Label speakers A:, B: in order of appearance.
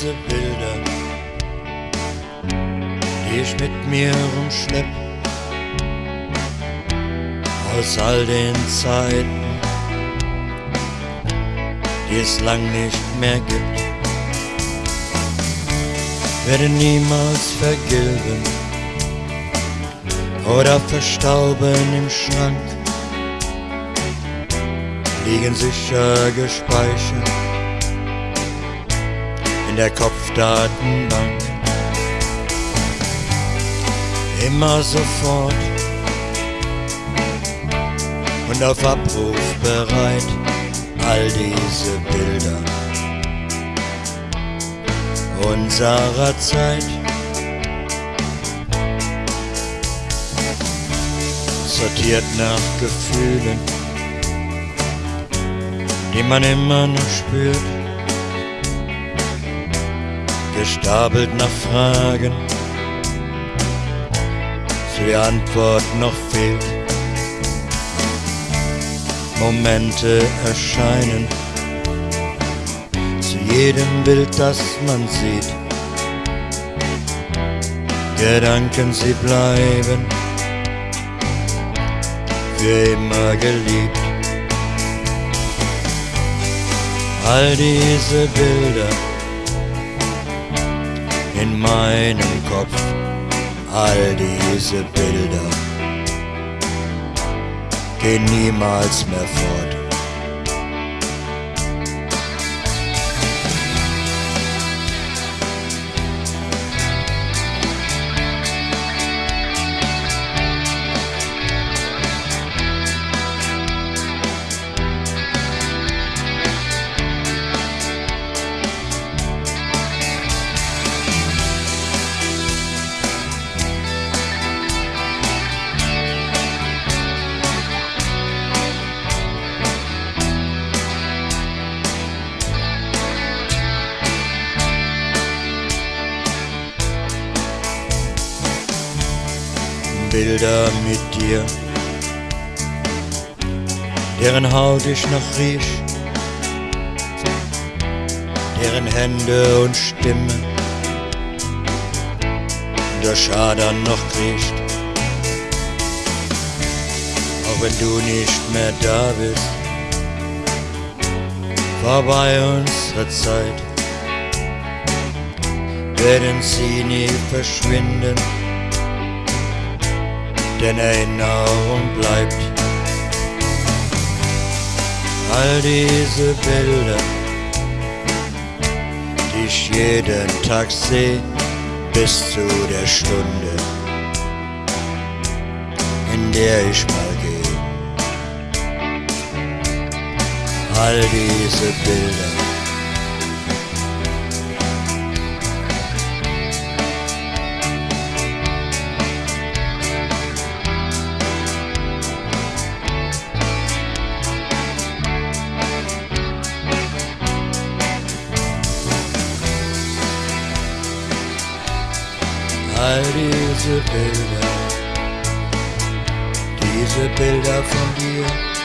A: diese Bilder, die ich mit mir rumschlepp, aus all den Zeiten, die es lang nicht mehr gibt, werde niemals vergilben oder verstauben im Schrank, liegen sicher gespeichert der Kopfdatenbank. Immer sofort und auf Abruf bereit all diese Bilder unserer Zeit. Sortiert nach Gefühlen, die man immer noch spürt. Gestapelt nach Fragen, zu der Antwort noch fehlt. Momente erscheinen zu jedem Bild, das man sieht. Gedanken, sie bleiben für immer geliebt. All diese Bilder in meinem Kopf, all diese Bilder gehen niemals mehr fort. Bilder mit dir, deren Haut ich noch riech, deren Hände und Stimme durch Adern noch kriecht. Auch wenn du nicht mehr da bist, vorbei unsere Zeit, werden sie nie verschwinden denn Erinnerung bleibt. All diese Bilder, die ich jeden Tag sehe, bis zu der Stunde, in der ich mal gehe. All diese Bilder. All diese Bilder, diese Bilder von dir.